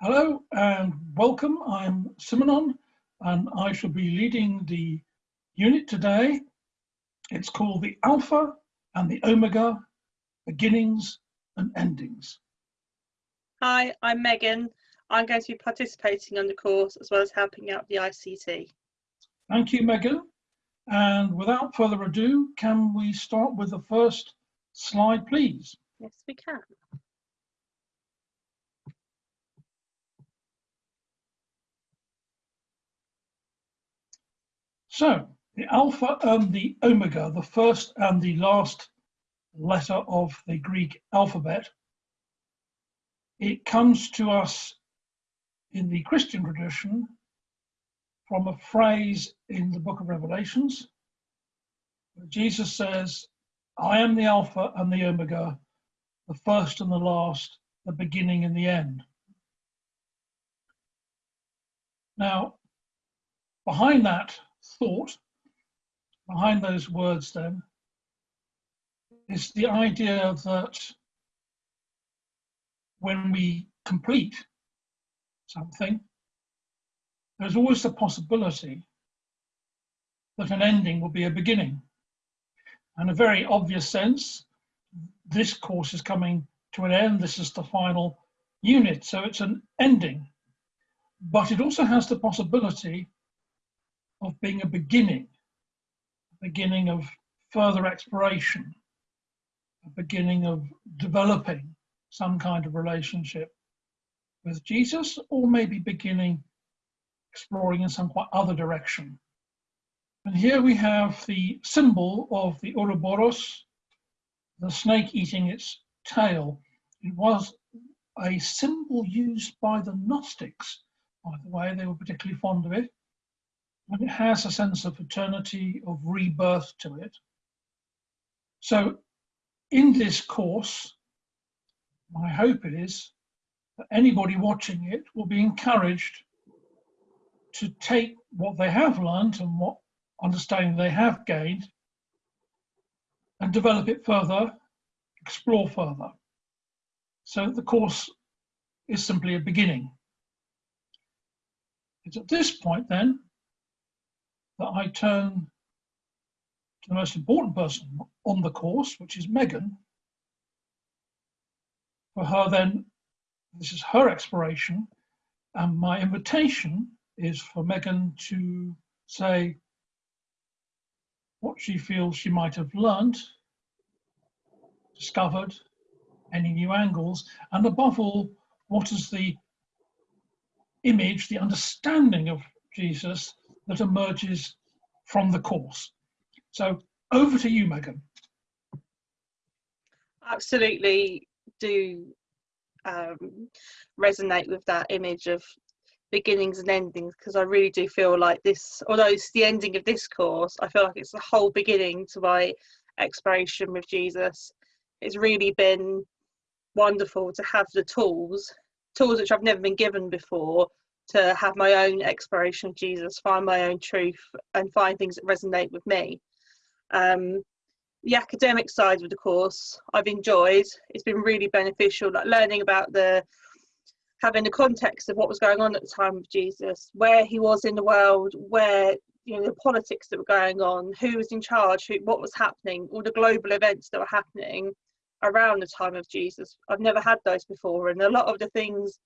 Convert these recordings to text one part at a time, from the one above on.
Hello and welcome. I'm Simonon and I shall be leading the unit today. It's called the Alpha and the Omega, Beginnings and Endings. Hi, I'm Megan. I'm going to be participating on the course as well as helping out the ICT. Thank you, Megan. And without further ado, can we start with the first slide, please? Yes, we can. So the alpha and the omega, the first and the last letter of the Greek alphabet, it comes to us in the Christian tradition from a phrase in the book of Revelations. Jesus says, I am the Alpha and the Omega, the first and the last, the beginning and the end. Now, behind that thought behind those words then is the idea that when we complete something, there's always the possibility that an ending will be a beginning. And a very obvious sense, this course is coming to an end. This is the final unit, so it's an ending. But it also has the possibility of being a beginning, a beginning of further exploration, a beginning of developing some kind of relationship with Jesus, or maybe beginning exploring in some quite other direction. And here we have the symbol of the Ouroboros, the snake eating its tail. It was a symbol used by the Gnostics, by the way, they were particularly fond of it and it has a sense of eternity, of rebirth to it. So in this course, my hope is that anybody watching it will be encouraged to take what they have learned and what understanding they have gained and develop it further, explore further. So the course is simply a beginning. It's at this point then that I turn to the most important person on the course, which is Megan. For her then, this is her exploration, and my invitation is for Megan to say what she feels she might have learned, discovered, any new angles, and above all, what is the image, the understanding of Jesus that emerges from the course. So over to you, Megan. Absolutely do um, resonate with that image of beginnings and endings because I really do feel like this, although it's the ending of this course, I feel like it's the whole beginning to my exploration with Jesus. It's really been wonderful to have the tools, tools which I've never been given before, to have my own exploration of Jesus, find my own truth, and find things that resonate with me. Um, the academic side of the course I've enjoyed. It's been really beneficial, like learning about the having the context of what was going on at the time of Jesus, where he was in the world, where you know the politics that were going on, who was in charge, who, what was happening, all the global events that were happening around the time of Jesus. I've never had those before, and a lot of the things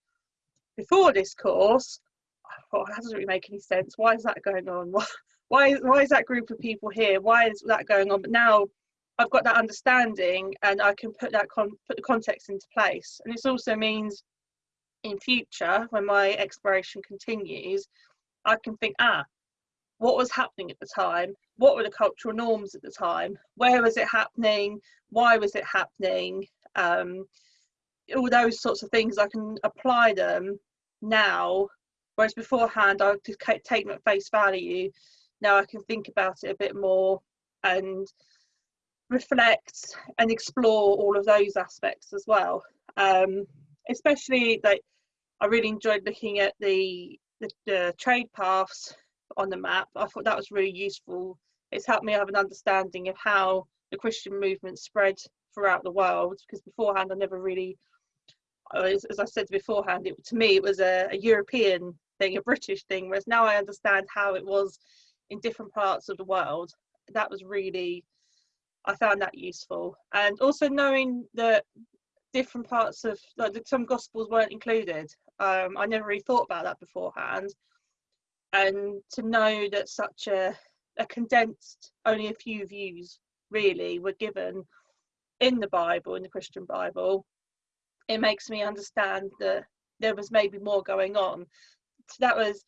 before this course, I thought that doesn't really make any sense. Why is that going on? Why, why is that group of people here? Why is that going on? But now I've got that understanding and I can put that con- put the context into place. And this also means in future, when my exploration continues, I can think, ah, what was happening at the time? What were the cultural norms at the time? Where was it happening? Why was it happening? Um, all those sorts of things I can apply them now. Whereas beforehand I could take them at face value. Now I can think about it a bit more and reflect and explore all of those aspects as well. Um, especially like I really enjoyed looking at the, the, the trade paths on the map. I thought that was really useful. It's helped me have an understanding of how the Christian movement spread throughout the world because beforehand I never really as, as I said beforehand, it, to me it was a, a European thing, a British thing, whereas now I understand how it was in different parts of the world. That was really, I found that useful. And also knowing that different parts of, like some Gospels weren't included. Um, I never really thought about that beforehand. And to know that such a, a condensed, only a few views really were given in the Bible, in the Christian Bible, it makes me understand that there was maybe more going on. So that was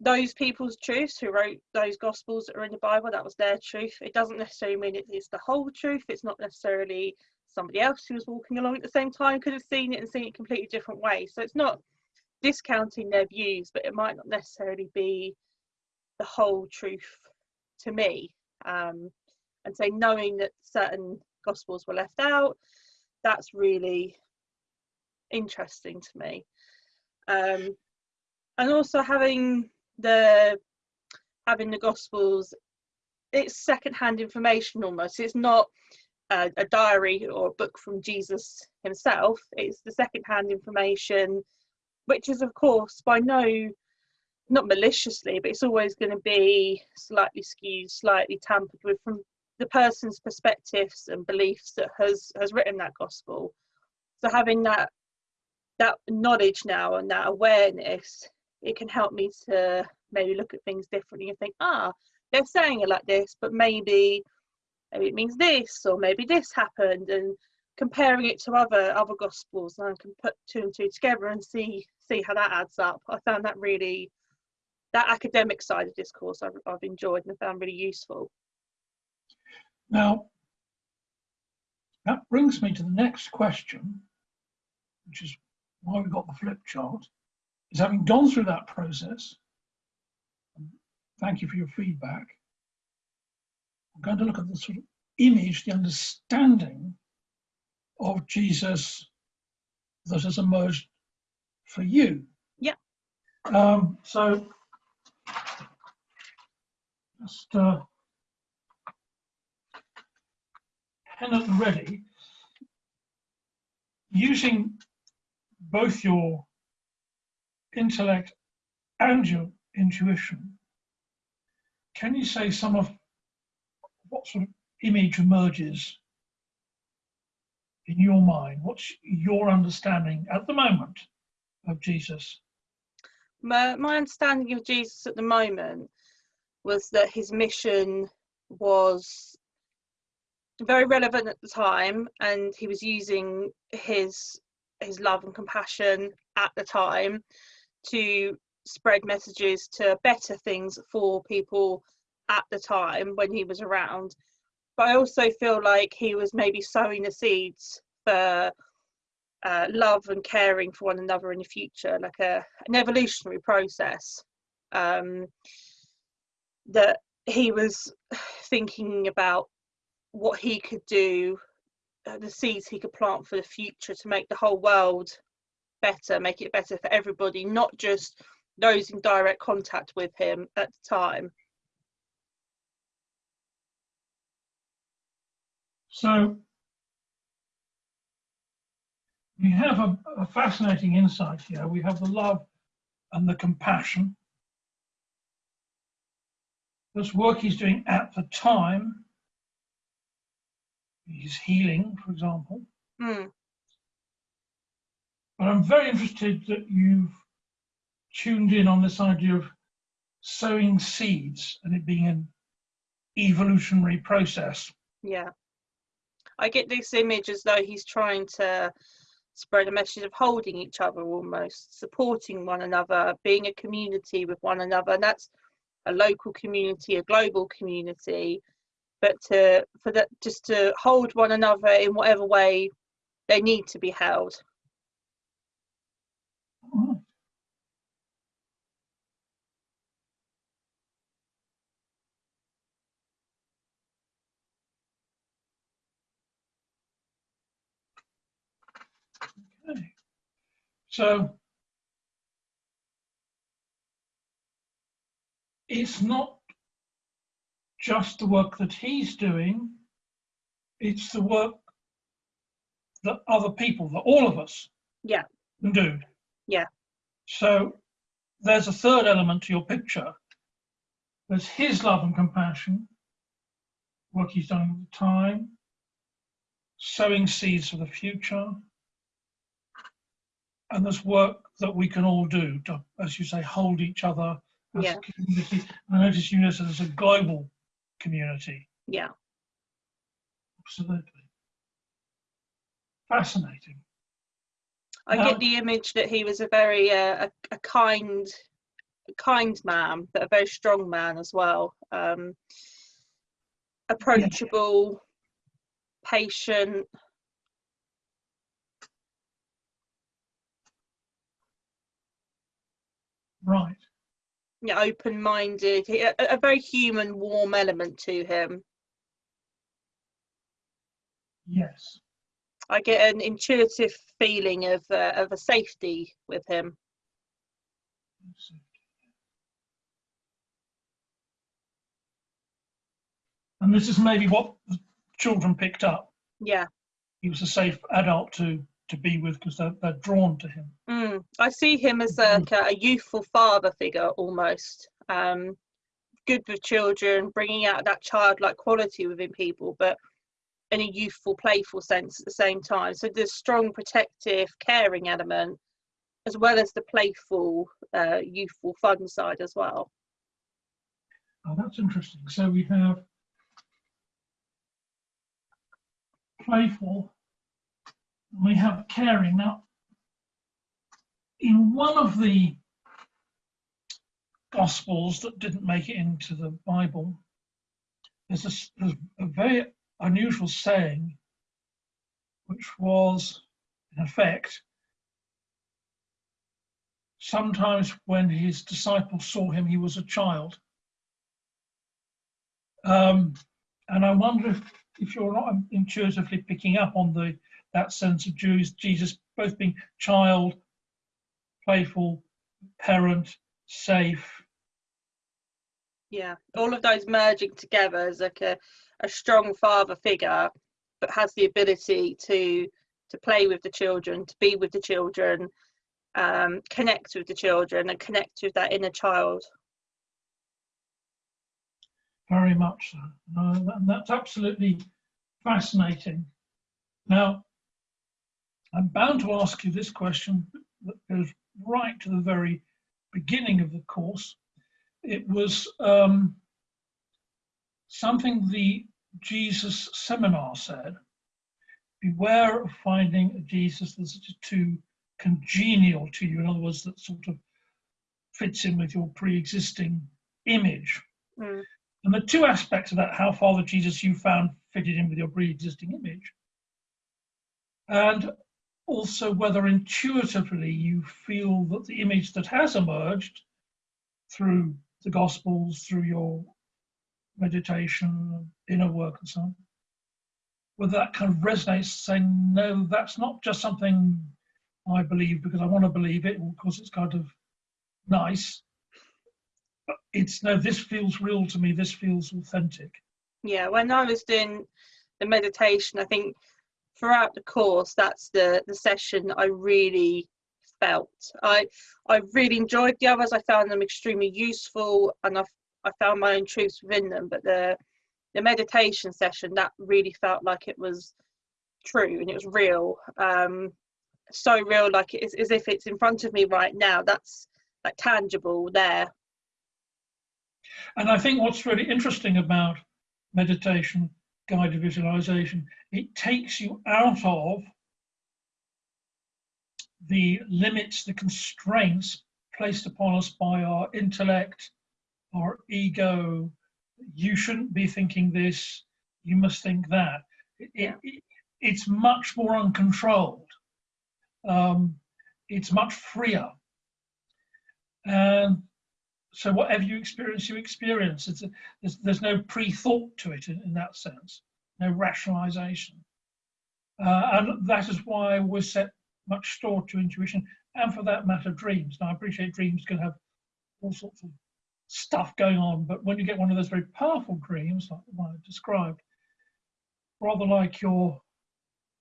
those people's truths who wrote those gospels that are in the Bible, that was their truth. It doesn't necessarily mean it is the whole truth. It's not necessarily somebody else who was walking along at the same time could have seen it and seen it completely different way. So it's not discounting their views, but it might not necessarily be the whole truth to me. Um, and so knowing that certain gospels were left out, that's really interesting to me. Um, and also having the having the gospels it's secondhand information almost. It's not a, a, diary or a book from jesus himself. It's the secondhand information which is of course by no not maliciously but it's always going to be slightly skewed slightly tampered with from the person's perspectives and beliefs that has has written that gospel. So having that that knowledge now and that awareness it can help me to maybe look at things differently and think ah they're saying it like this but maybe maybe it means this or maybe this happened and comparing it to other other gospels and I can put two and two together and see see how that adds up. I found that really that academic side of discourse I've, I've enjoyed and I found really useful. Now that brings me to the next question which is why we got the flip chart is having gone through that process, thank you for your feedback, I'm going to look at the sort of image, the understanding of Jesus that has emerged for you. Yeah. Um, so just uh, pen and ready. Using both your intellect and your intuition, can you say some of what sort of image emerges in your mind? What's your understanding at the moment of Jesus? My, my understanding of Jesus at the moment was that his mission was very relevant at the time and he was using his his love and compassion at the time to spread messages to better things for people at the time when he was around. But I also feel like he was maybe sowing the seeds for uh, love and caring for one another in the future, like a an evolutionary process. Um, that he was thinking about what he could do, Uh, the seeds he could plant for the future to make the whole world better, make it better for everybody, not just those in direct contact with him at the time. So we have a, a, fascinating insight here. We have the love and the compassion. This work he's doing at the time. He's healing, for example. Mm. But I'm very interested that you've tuned in on this idea of sowing seeds and it being an evolutionary process. Yeah. I get this image as though he's trying to spread a message of holding each other almost, supporting one another, being a community with one another. And that's a local community, a global community, but to for that just to hold one another in whatever way they need to be held. Okay. So it's not just the work that he's doing, it's the work that other people, that all of us Yeah. Can do. Yeah. So there's a third element to your picture. There's his love and compassion, work he's done the time, sowing seeds for the future. And there's work that we can all do to, as you say, hold each other as Yeah. a community. I notice you notice there's a global community. Yeah. Absolutely. Fascinating. I get the image that he was a very uh, a, a kind, a kind man, but a very strong man as well. Um, approachable, patient. Right. Yeah, open-minded. A, a very human, warm element to him. Yes. I get an intuitive feeling of uh, of a safety with him. And this is maybe what the children picked up. Yeah. He was a safe adult to to be with because they're, they're drawn to him. Mm. I see him as a, a youthful father figure almost. Um, good with children, bringing out that childlike quality within people, but in a youthful, playful sense at the same time. So there's strong, protective, caring element, as well as the playful, uh, youthful, fun side as well. Oh, that's interesting. So we have playful, and we have caring. Now, in one of the Gospels that didn't make it into the Bible, there's a, there's a very unusual saying, which was, in effect, sometimes when his disciples saw him, he was a child. Um, and I wonder if, if you're not intuitively picking up on the that sense of Jews, Jesus both being child, playful, parent, safe. Yeah, all of those merging together as like a, a strong father figure, but has the ability to to play with the children, to be with the children, um, connect with the children, and connect with that inner child. Very much so. No, and that's absolutely fascinating. Now, I'm bound to ask you this question that goes right to the very beginning of the course. It was um, something the Jesus seminar said beware of finding a Jesus that's too congenial to you. In other words, that sort of fits in with your pre existing image. Mm. And the two aspects of that, how far the Jesus you found fitted in with your pre-existing image, and also whether intuitively you feel that the image that has emerged through the Gospels, through your meditation, inner work, and so on, whether that kind of resonates, saying, no, that's not just something I believe because I want to believe it, because it's kind of nice. But it's no, this feels real to me, this feels authentic. Yeah, when I was doing the meditation, I think throughout the course, that's the the session I really felt. I I really enjoyed the others. I found them extremely useful, and I I found my own truths within them. But the the meditation session that really felt like it was true and it was real. Um, so real, like it's as if it's in front of me right now. That's like tangible there. And I think what's really interesting about meditation, guided visualization, it takes you out of the limits, the constraints placed upon us by our intellect, our ego. You shouldn't be thinking this, you must think that. It, Yeah. it, it's much more uncontrolled. Um, it's much freer. And so whatever you experience, you experience. A, there's, there's no pre-thought to it in, in that sense, no rationalization. Uh, and that is why we set much store to intuition and for that matter, dreams. Now I appreciate dreams can have all sorts of stuff going on, but when you get one of those very powerful dreams, like the one I described, rather like your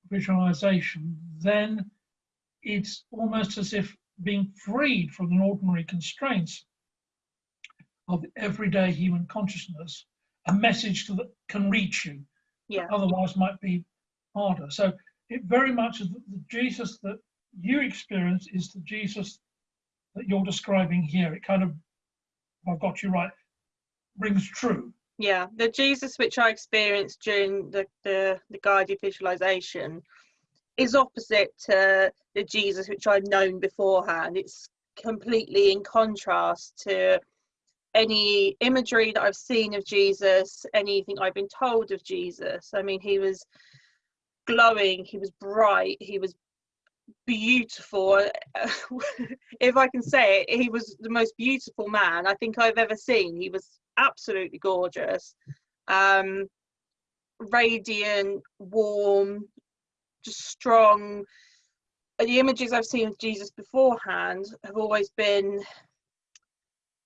visualization, then it's almost as if being freed from the ordinary constraints of everyday human consciousness, a message that can reach you, Yeah. otherwise might be harder. So it very much is the the Jesus that you experience is the Jesus that you're describing here. It kind of, if I've got you right, rings true. Yeah, the Jesus which I experienced during the, the, the guided visualization is opposite to the Jesus which I'd known beforehand. It's completely in contrast to any imagery that I've seen of Jesus, anything I've been told of Jesus. I mean, he was glowing, he was bright, he was beautiful. if I can say it, he was the most beautiful man I think I've ever seen. He was absolutely gorgeous, um, radiant, warm, just strong. The images I've seen of Jesus beforehand have always been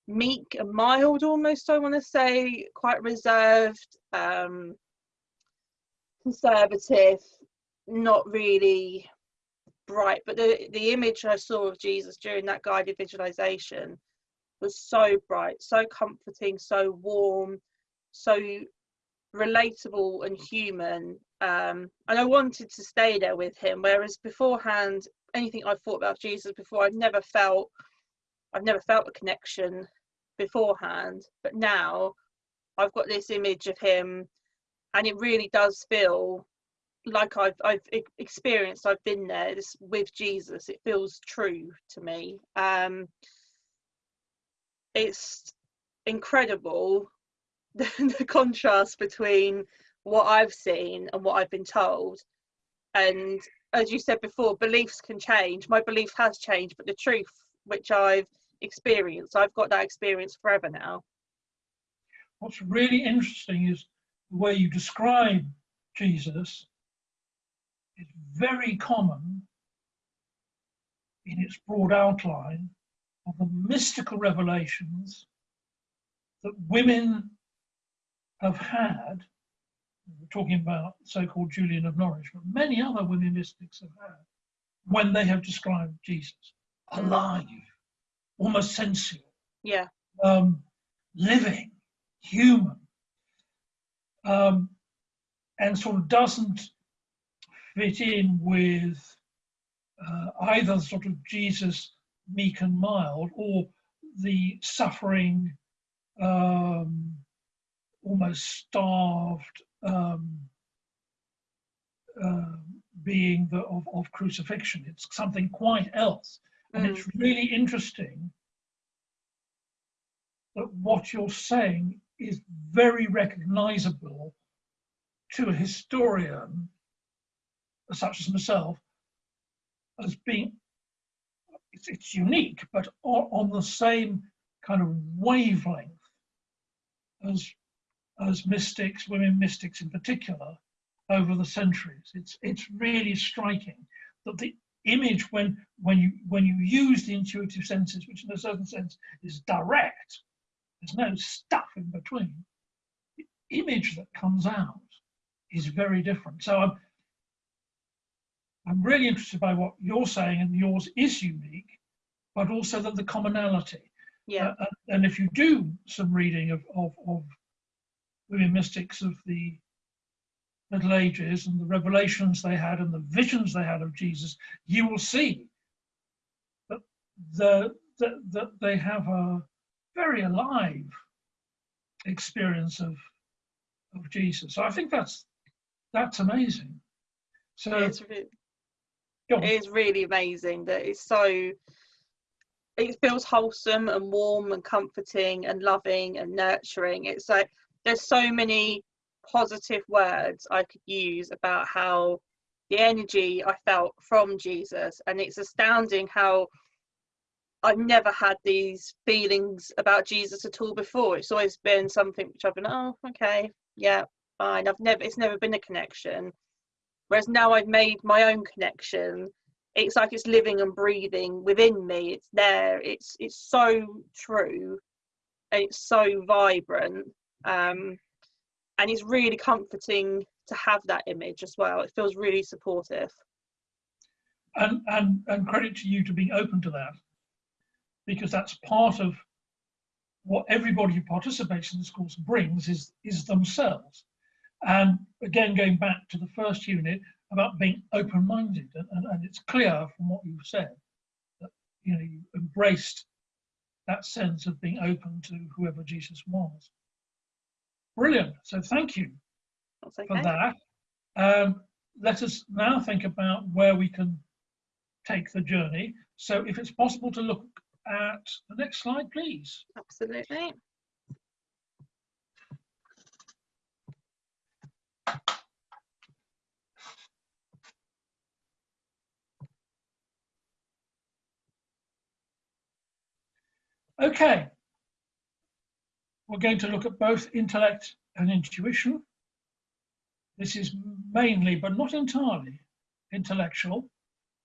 meek and mild, almost. I want to say quite reserved, um, conservative, not really bright. But the the image I saw of Jesus during that guided visualization was so bright, so comforting, so warm, so relatable and human. Um, and I wanted to stay there with him. Whereas beforehand, anything I thought about Jesus before, I've never felt, I've never felt a connection beforehand. But now, I've got this image of him, and it really does feel like I've I've experienced. I've been there this, with Jesus. It feels true to me. Um, it's incredible the, the contrast between what I've seen and what I've been told. And as you said before, beliefs can change. My belief has changed, but the truth which I've experienced, I've got that experience forever now. What's really interesting is the way you describe Jesus is very common in its broad outline of the mystical revelations that women have had. We're talking about so-called Julian of Norwich, but many other women mystics have had when they have described Jesus alive, almost sensual, Yeah, um, living, human, um, and sort of doesn't fit in with uh, either sort of Jesus meek and mild or the suffering, um, almost starved um, uh, being the, of, of crucifixion. It's something quite else. And it's mm. really interesting that what you're saying is very recognizable to a historian such as myself as being it's, it's unique but on, on the same kind of wavelength as as mystics women mystics in particular over the centuries. It's it's really striking that the image when when you when you use the intuitive senses which in a certain sense is direct. There's no stuff in between. The image that comes out is very different. So i'm i'm really interested by what you're saying and yours is unique but also that the commonality. Yeah, uh, and- if you do some reading of, of, of women mystics of the Middle Ages and the revelations they had and the visions they had of Jesus, you will see that, the, that, that they have a very alive experience of, of Jesus. So I think that's that's amazing. So it's re- it is really amazing that it's so it feels wholesome and warm and comforting and loving and nurturing it's like there's so many positive words i could use about how the energy i felt from jesus. And it's astounding how i've never had these feelings about jesus at all before. It's always been something which i've been oh okay yeah fine. I've never it's never been a connection. Whereas now i've made my own connection it's like it's living and breathing within me. It's there. It's it's so true. And it's so vibrant. Um and it's really comforting to have that image as well it feels really supportive and, and, and credit to you to being open to that, because that's part of what everybody who participates in this course brings is, is themselves. And again, going back to the first unit about being open-minded, and, and, and it's clear from what you've said that you know you embraced that sense of being open to whoever Jesus was. Brilliant. So thank you okay. for that. Um, let us now think about where we can take the journey. So if it's possible to look at the next slide, please. Absolutely. Okay. We're going to look at both intellect and intuition. This is mainly, but not entirely, intellectual.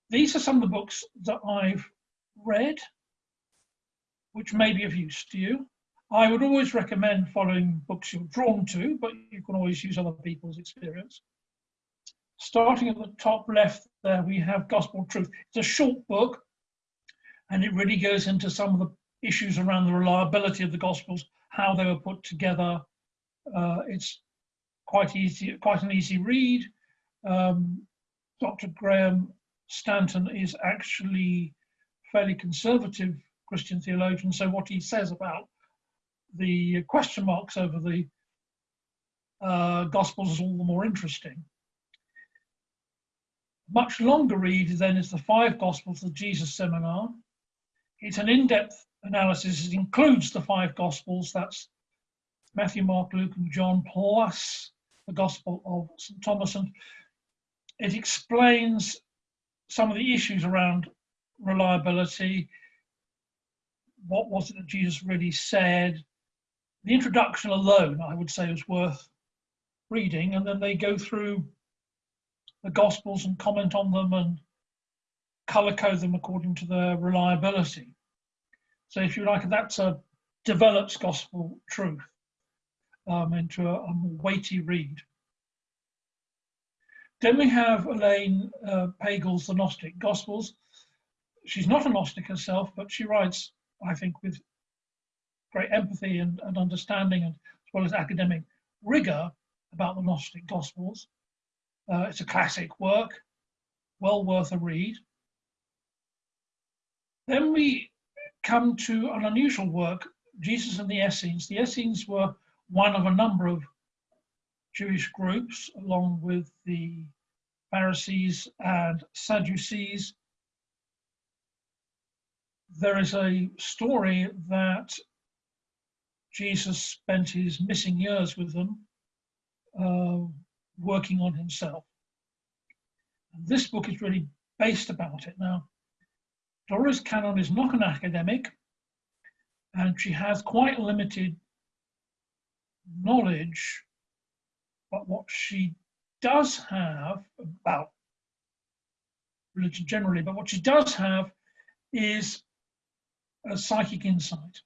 These are some of the books that I've read, which may be of use to you. I would always recommend following books you're drawn to, but you can always use other people's experience. Starting at the top left there, we have Gospel Truth. It's a short book, and it really goes into some of the issues around the reliability of the Gospels, how they were put together. Uh, it's quite easy, quite an easy read. Um, Dr. Graham Stanton is actually fairly conservative Christian theologian, so what he says about the question marks over the uh, Gospels is all the more interesting. Much longer read then is the five Gospels, the Jesus Seminar. It's an in-depth analysis. It includes the five Gospels, that's Matthew, Mark, Luke, and John, plus the Gospel of St. Thomas. And it explains some of the issues around reliability. What was it that Jesus really said? The introduction alone, I would say, is worth reading. And then they go through the Gospels and comment on them and color code them according to their reliability. So if you like, that's a develops gospel truth um, into a, a, more weighty read. Then we have Elaine uh, Pagels' The Gnostic Gospels. She's not a Gnostic herself, but she writes, I think, with great empathy and, and understanding, and as well as academic rigor about the Gnostic Gospels. Uh, it's a classic work, well worth a read. Then we come to an unusual work, Jesus and the Essenes. The Essenes were one of a number of Jewish groups, along with the Pharisees and Sadducees. There is a story that Jesus spent his missing years with them, uh, working on himself. This book is really based about it. Now, Dolores Cannon is not an academic, and she has quite limited knowledge, but what she does have about religion generally, but what she does have is a psychic insight.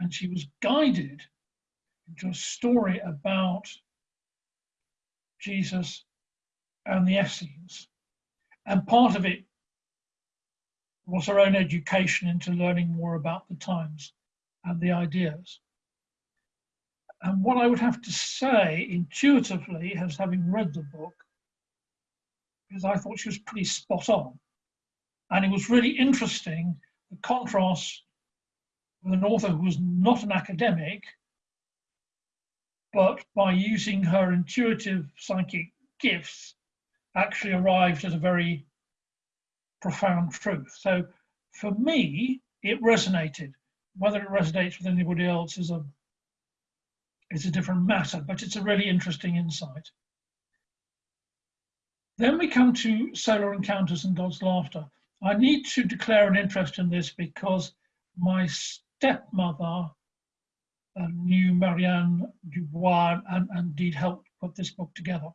And she was guided into a story about Jesus and the Essenes. And part of it was her own education into learning more about the times and the ideas. And what I would have to say intuitively, as having read the book, is I thought she was pretty spot on. And it was really interesting the contrast with an author who was not an academic, but by using her intuitive psychic gifts, actually arrived at a very profound truth. So for me, it resonated. Whether it resonates with anybody else is a is a different matter, but it's a really interesting insight. Then we come to solar encounters and God's laughter. I need to declare an interest in this because my stepmother uh, knew Marianne Dubois and, and indeed helped put this book together.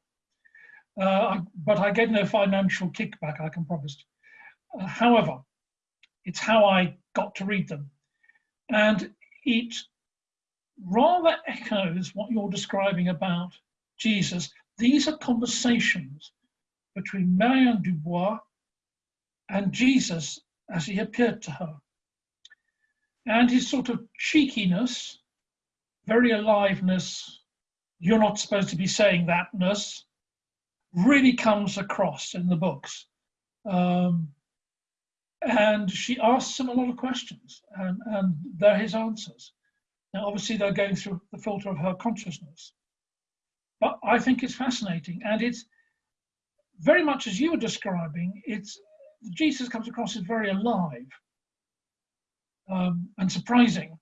Uh, but I get no financial kickback, I can promise. Uh, however, it's how I got to read them. And it rather echoes what you're describing about Jesus. These are conversations between Marianne Dubois and Jesus as he appeared to her. And his sort of cheekiness, very aliveness, you're not supposed to be saying thatness, really comes across in the books. Um, and she asks him a lot of questions, and, and they're his answers. Now, obviously, they're going through the filter of her consciousness. But I think it's fascinating, and it's very much as you were describing. It's Jesus comes across as very alive um, and surprising.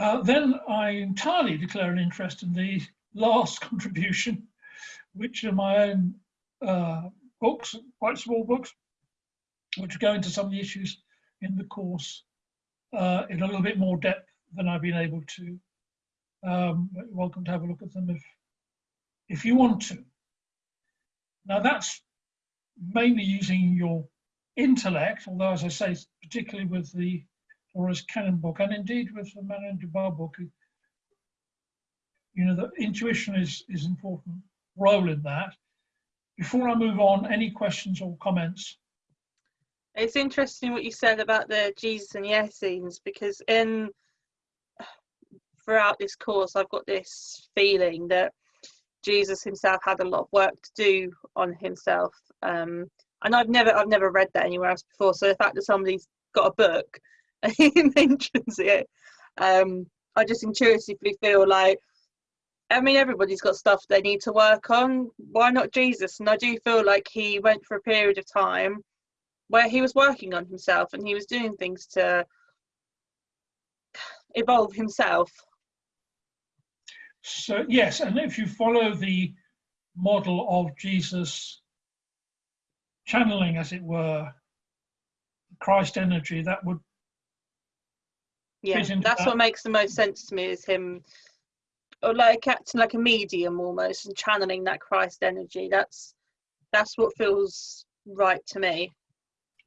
Uh, then I entirely declare an interest in the last contribution, which are my own uh, books, quite small books, which go into some of the issues in the course uh, in a little bit more depth than I've been able to. Um, welcome to have a look at them if, if you want to. Now that's mainly using your intellect, although as I say, particularly with the Dolores Cannon book, and indeed with the Marianne Dubois book, you know, the intuition is, is important role in that. Before I move on, any questions or comments? It's interesting what you said about the Jesus and the Essenes because in throughout this course, I've got this feeling that Jesus himself had a lot of work to do on himself. Um, and I've never I've never read that anywhere else before. So the fact that somebody's got a book and he mentions it, um, I just intuitively feel like I mean everybody's got stuff they need to work on. Why not Jesus? And I do feel like he went for a period of time where he was working on himself and he was doing things to evolve himself. So yes, and if you follow the model of Jesus channeling, as it were, Christ energy, that would yeah, that's that. what makes the most sense to me is him or like acting like a medium almost and channeling that Christ energy. That's that's what feels right to me.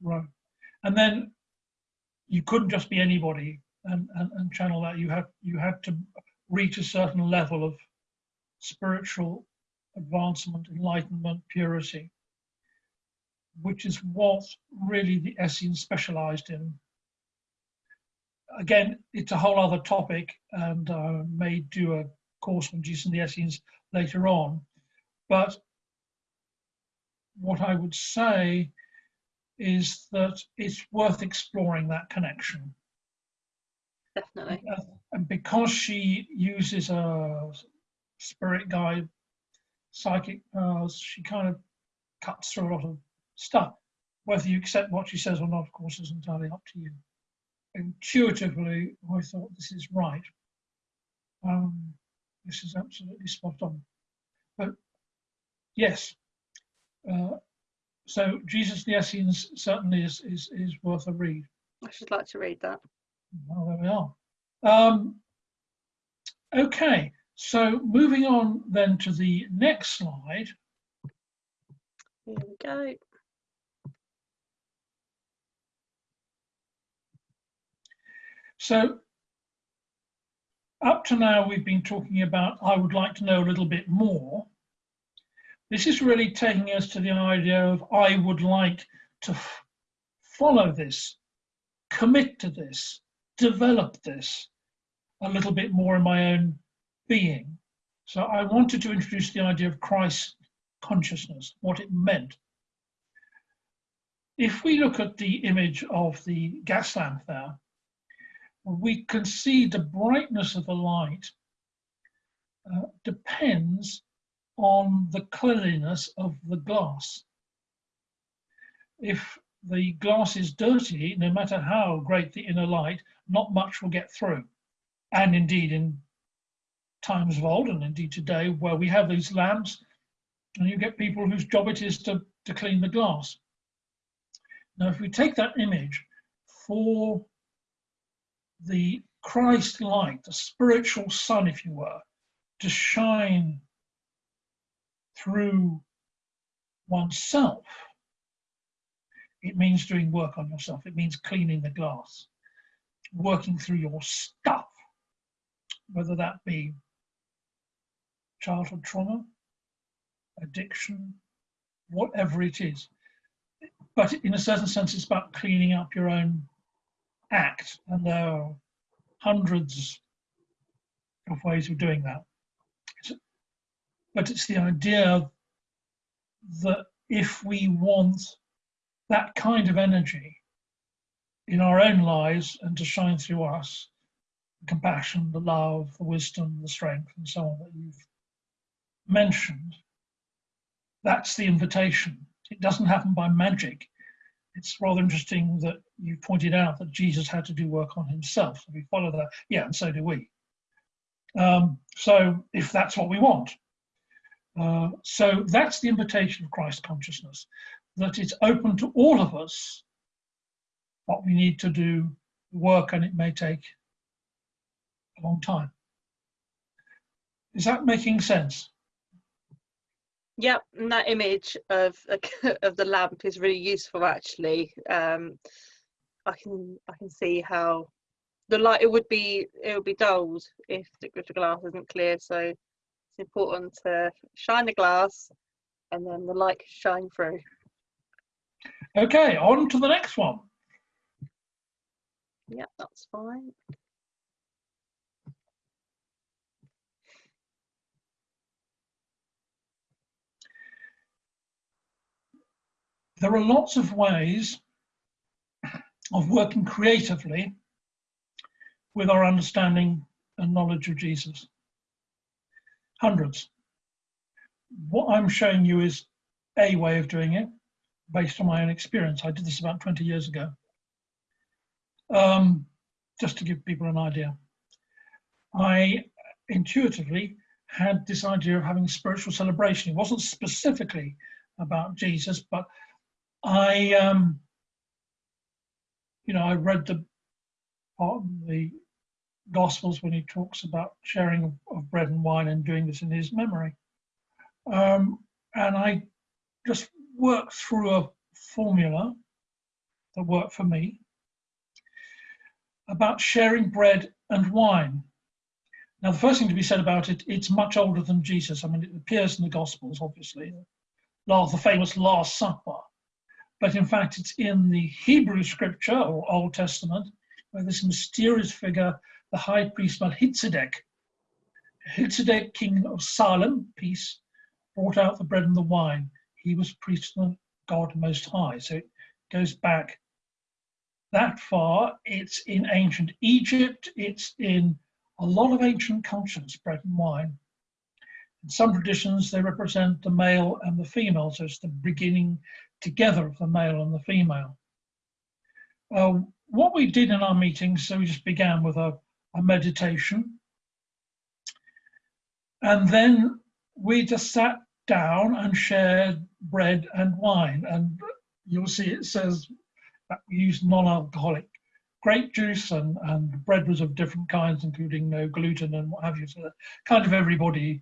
Right. And then you couldn't just be anybody and, and, and channel that. You have you had to reach a certain level of spiritual advancement, enlightenment, purity which is what really the Essenes specialized in. Again, it's a whole other topic and uh, may do a course on Jesus and the Essenes later on. But what I would say is that it's worth exploring that connection. Definitely. Uh, and because she uses a spirit guide, psychic powers, she kind of cuts through a lot of stuff. Whether you accept what she says or not, of course, is entirely up to you. Intuitively, I thought this is right. Um, this is absolutely spot on. But yes, uh, so Jesus the Essenes certainly is, is, is worth a read. I should like to read that. Well, there we are. Um, okay, so moving on then to the next slide. Here we go. So up to now, we've been talking about, I would like to know a little bit more. This is really taking us to the idea of, I would like to follow this, commit to this, develop this a little bit more in my own being. So I wanted to introduce the idea of Christ consciousness, what it meant. If we look at the image of the gas lamp there, we can see the brightness of the light uh, depends on the cleanliness of the glass. If the glass is dirty, no matter how great the inner light, not much will get through. And indeed, in times of old, and indeed today, where we have these lamps, and you get people whose job it is to, to clean the glass. Now, if we take that image for the Christ light, the spiritual sun, if you were, to shine through oneself. It means doing work on yourself. It means cleaning the glass, working through your stuff, whether that be childhood trauma, addiction, whatever it is. But in a certain sense, it's about cleaning up your own act, and there are hundreds of ways of doing that. But it's the idea that if we want that kind of energy in our own lives and to shine through us, the compassion, the love, the wisdom, the strength, and so on that you've mentioned, that's the invitation. It doesn't happen by magic. It's rather interesting that you pointed out that Jesus had to do work on himself. So we follow that. Yeah, and so do we. Um, so if that's what we want. Uh, so that's the invitation of Christ consciousness, that it's open to all of us what we need to do work and it may take a long time. Is that making sense? Yep, and that image of of the lamp is really useful actually. Um, I can I can see how the light it would be it would be dulled if the, if the glass isn't clear. So it's important to shine the glass and then the light can shine through. Okay, on to the next one. Yep, that's fine. There are lots of ways of working creatively with our understanding and knowledge of Jesus. Hundreds. What I'm showing you is a way of doing it based on my own experience. I did this about 20 years ago. Um, just to give people an idea. I intuitively had this idea of having a spiritual celebration. It wasn't specifically about Jesus, but I, um, you know, I read the part the Gospels when he talks about sharing of, bread and wine and doing this in his memory. Um, and I just worked through a formula that worked for me about sharing bread and wine. Now, the first thing to be said about it, it's much older than Jesus. I mean, it appears in the Gospels, obviously, the famous Last Supper but in fact it's in the Hebrew scripture or Old Testament where this mysterious figure, the high priest Melchizedek, Melchizedek, king of Salem, peace, brought out the bread and the wine. He was priest of God Most High. So it goes back that far. It's in ancient Egypt. It's in a lot of ancient cultures, bread and wine. In some traditions, they represent the male and the female. So it's the beginning together of the male and the female. Uh, what we did in our meetings, so we just began with a, a meditation. And then we just sat down and shared bread and wine. And you'll see it says that we used non-alcoholic grape juice and, and bread was of different kinds, including no gluten and what have you. So that kind of everybody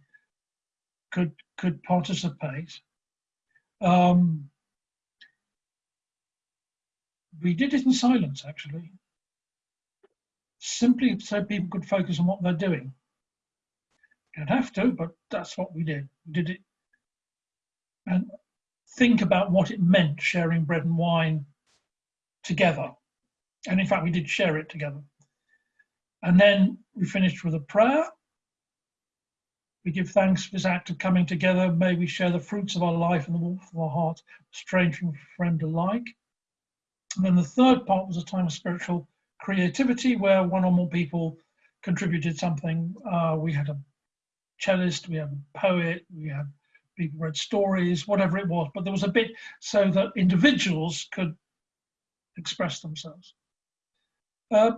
could could participate. Um, we did it in silence, actually, simply so people could focus on what they're doing. You don't have to, but that's what we did. We did it and think about what it meant sharing bread and wine together. And in fact, we did share it together. And then we finished with a prayer. We give thanks for this act of coming together. May we share the fruits of our life and the warmth of our heart, stranger and friend alike. And then the third part was a time of spiritual creativity where one or more people contributed something. Uh, we had a cellist, we had a poet, we had people read stories, whatever it was, but there was a bit so that individuals could express themselves. Uh,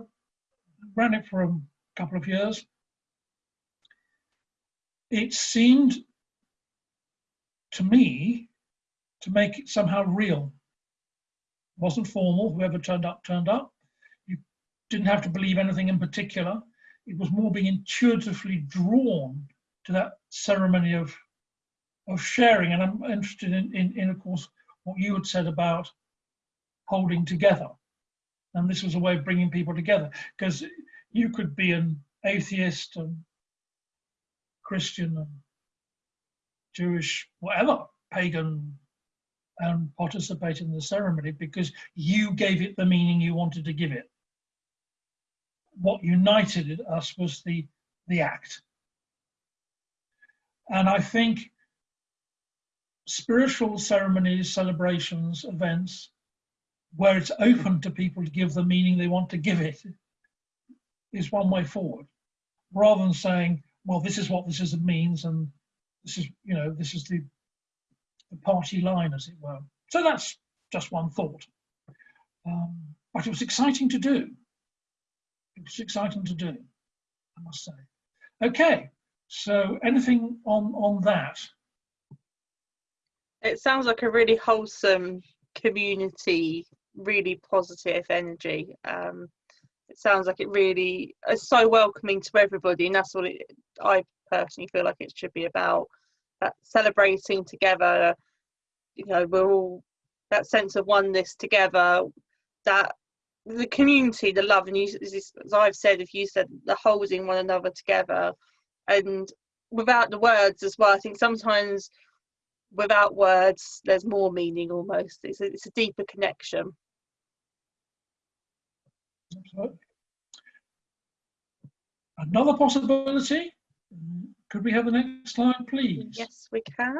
ran it for a couple of years. It seemed to me to make it somehow real wasn't formal. Whoever turned up, turned up. You didn't have to believe anything in particular. It was more being intuitively drawn to that ceremony of of sharing. And I'm interested in, in, in of course, what you had said about holding together. And this was a way of bringing people together because you could be an atheist and Christian and Jewish, whatever, pagan, and participate in the ceremony because you gave it the meaning you wanted to give it. What united us was the, the act. And I think spiritual ceremonies, celebrations, events, where it's open to people to give the meaning they want to give it, is one way forward. Rather than saying, well, this is what this is means, and this is, you know, this is the, the party line, as it were. So that's just one thought. Um, but it was exciting to do. It was exciting to do, I must say. Okay, so anything on on that? It sounds like a really wholesome community, really positive energy. Um, it sounds like it really is so welcoming to everybody, and that's what it, I personally feel like it should be about. That celebrating together, you know, we're all that sense of oneness together. That the community, the love, and you, as I've said, if you said the holding one another together, and without the words as well. I think sometimes without words, there's more meaning almost. It's a, it's a deeper connection. Absolutely. Another possibility. Could we have the next slide, please? Yes, we can.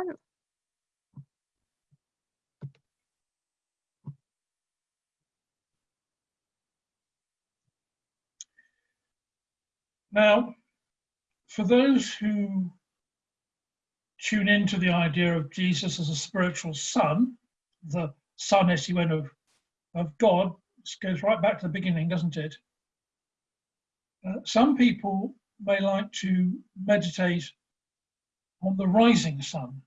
Now, for those who tune into the idea of Jesus as a spiritual son, the son, as he went of, of God, this goes right back to the beginning, doesn't it? Uh, some people may like to meditate on the rising sun.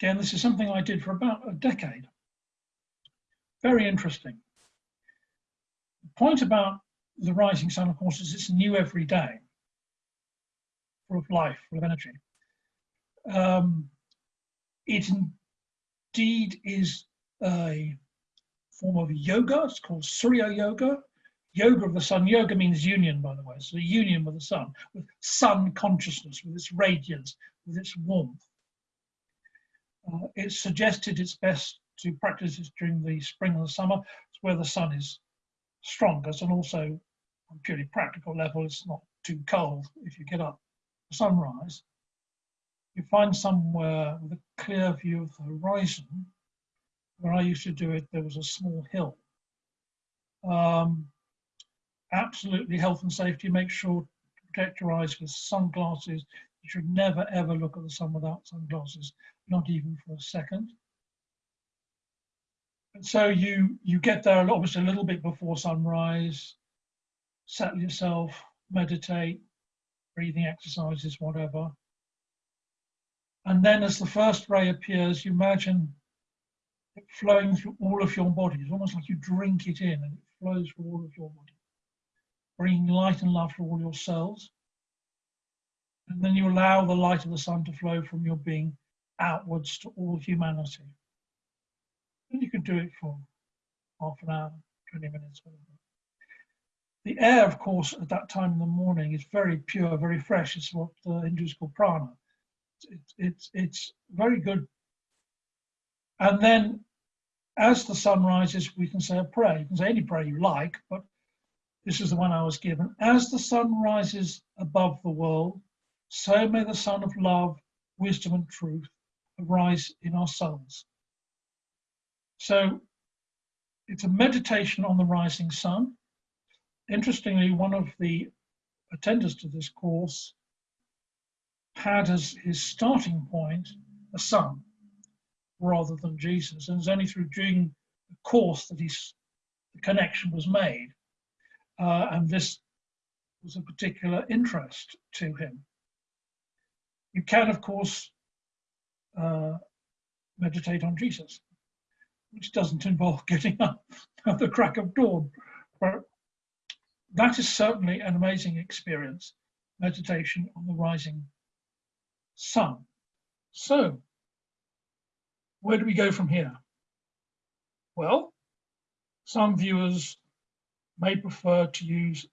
Again, this is something I did for about a decade. Very interesting. The point about the rising sun, of course, is it's new every day full of life, full of energy. Um, it indeed is a form of yoga. It's called Surya Yoga. Yoga of the sun. Yoga means union, by the way. So union with the sun, with sun consciousness, with its radiance, with its warmth. Uh, it's suggested it's best to practice this during the spring and the summer. It's where the sun is strongest and also on purely practical level, it's not too cold if you get up sunrise, you find somewhere with a clear view of the horizon. Where I used to do it, there was a small hill. Um, absolutely health and safety, make sure to protect your eyes with sunglasses. You should never ever look at the sun without sunglasses, not even for a second. And so you you get there obviously a little bit before sunrise, settle yourself, meditate, breathing exercises, whatever. And then as the first ray appears, you imagine it flowing through all of your body. It's almost like you drink it in and it flows through all of your body, bringing light and love to all your cells. And then you allow the light of the sun to flow from your being outwards to all humanity. And you can do it for half an hour, 20 minutes, whatever. The air, of course, at that time in the morning is very pure, very fresh. It's what the Hindus call prana. It's, it's, it's very good. And then as the sun rises, we can say a prayer. You can say any prayer you like, but this is the one I was given. As the sun rises above the world, so may the sun of love, wisdom, and truth arise in our souls. So it's a meditation on the rising sun. Interestingly, one of the attenders to this course had as his starting point a sun rather than Jesus. And it's only through doing the course that he's, the connection was made. Uh, and this was a particular interest to him. You can, of course, uh, meditate on Jesus, which doesn't involve getting up at the crack of dawn. But that is certainly an amazing experience, meditation on the rising sun. So, where do we go from here? Well, some viewers may prefer to use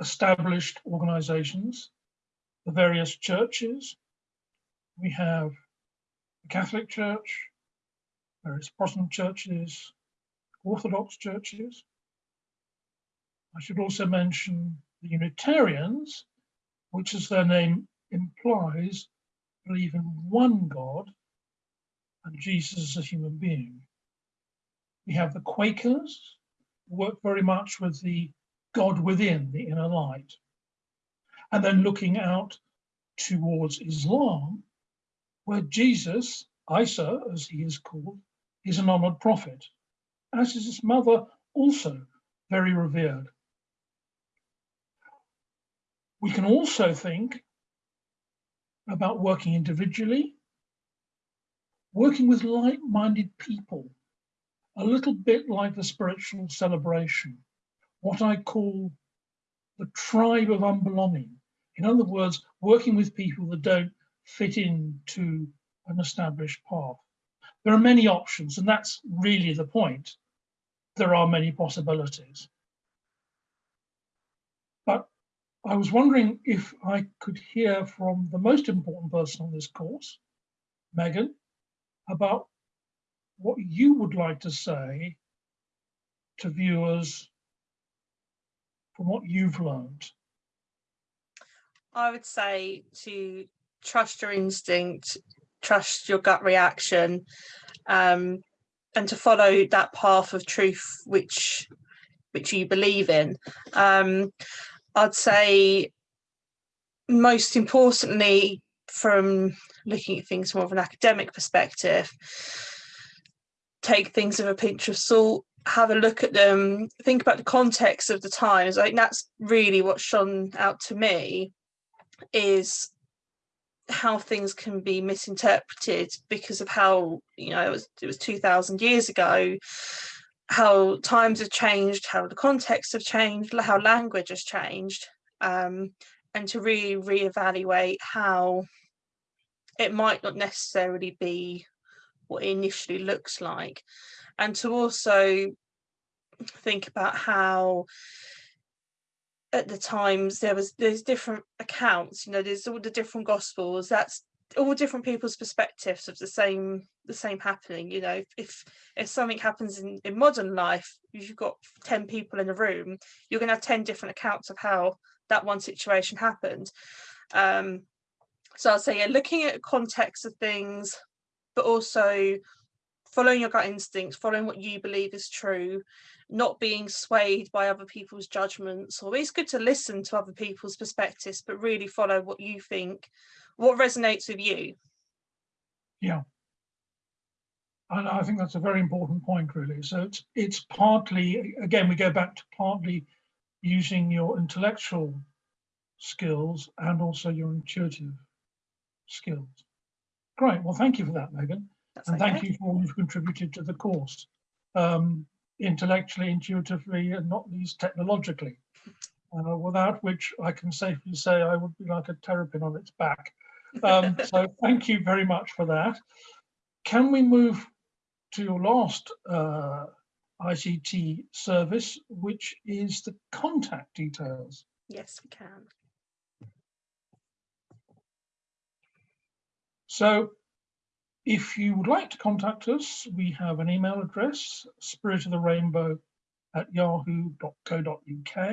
established organizations, the various churches. We have the Catholic Church, various Protestant churches, Orthodox churches. I should also mention the Unitarians, which as their name implies, believe in one God and Jesus as a human being. We have the Quakers, work very much with the God within, the inner light. And then looking out towards Islam, where Jesus, Isa as he is called, is an honored prophet, as is his mother also very revered. We can also think about working individually, working with like-minded people, a little bit like the spiritual celebration, what I call the tribe of unbelonging. In other words, working with people that don't fit into an established path. There are many options, and that's really the point. There are many possibilities. But I was wondering if I could hear from the most important person on this course, Megan, about what you would like to say to viewers from what you've learned. I would say to trust your instinct, trust your gut reaction, um, and to follow that path of truth which which you believe in. Um, I'd say most importantly, from looking at things more of an academic perspective, take things with a pinch of salt, have a look at them, think about the context of the times. I think that's really what shone out to me is how things can be misinterpreted because of how you know it was it was 2000 years ago how times have changed how the context have changed how language has changed um, and to really reevaluate how it might not necessarily be what it initially looks like. And to also think about how at the times there was there's different accounts you know there's all the different gospels that's all different people's perspectives of the same the same happening you know. If if something happens in, in modern life you've got 10 people in a room you're going to have 10 different accounts of how that one situation happened. Um so i'll say yeah looking at context of things but also following your gut instincts following what you believe is true not being swayed by other people's judgments or it's good to listen to other people's perspectives but really follow what you think what resonates with you. Yeah. And I think that's a very important point really. So it's it's partly again we go back to partly using your intellectual skills and also your intuitive skills great well thank you for that Megan That's and okay. thank you for all you've contributed to the course um, intellectually, intuitively, and not least technologically, uh, without which I can safely say I would be like a terrapin on its back. Um, so thank you very much for that. Can we move to your last uh, ICT service, which is the contact details? yes we can So if you would like to contact us, we have an email address, spirit of the rainbow at yahoo.co.uk.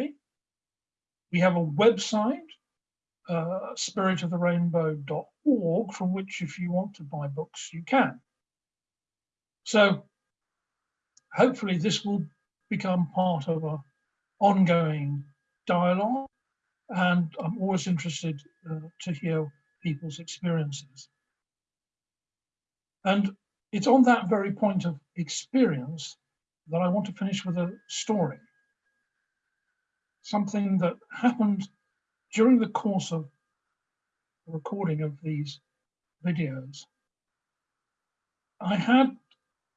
We have a website, uh, spiritoftherainbow.org, from which if you want to buy books, you can. So hopefully this will become part of a ongoing dialogue and I'm always interested uh, to hear people's experiences. And it's on that very point of experience that I want to finish with a story. Something that happened during the course of the recording of these videos. I had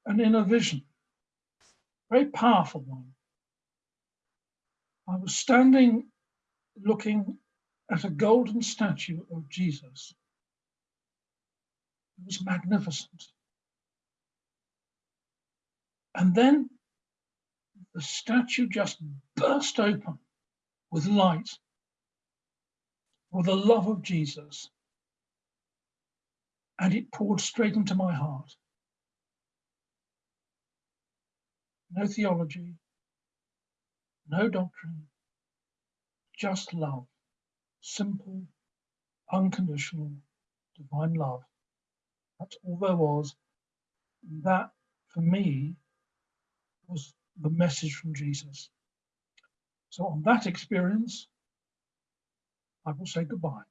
an inner vision, very powerful one. I was standing looking at a golden statue of Jesus it was magnificent. And then the statue just burst open with light, with the love of Jesus. And it poured straight into my heart. no theology, no doctrine, just love, simple, unconditional, divine love. That's all there was. That, for me, was the message from Jesus. So, on that experience, I will say goodbye.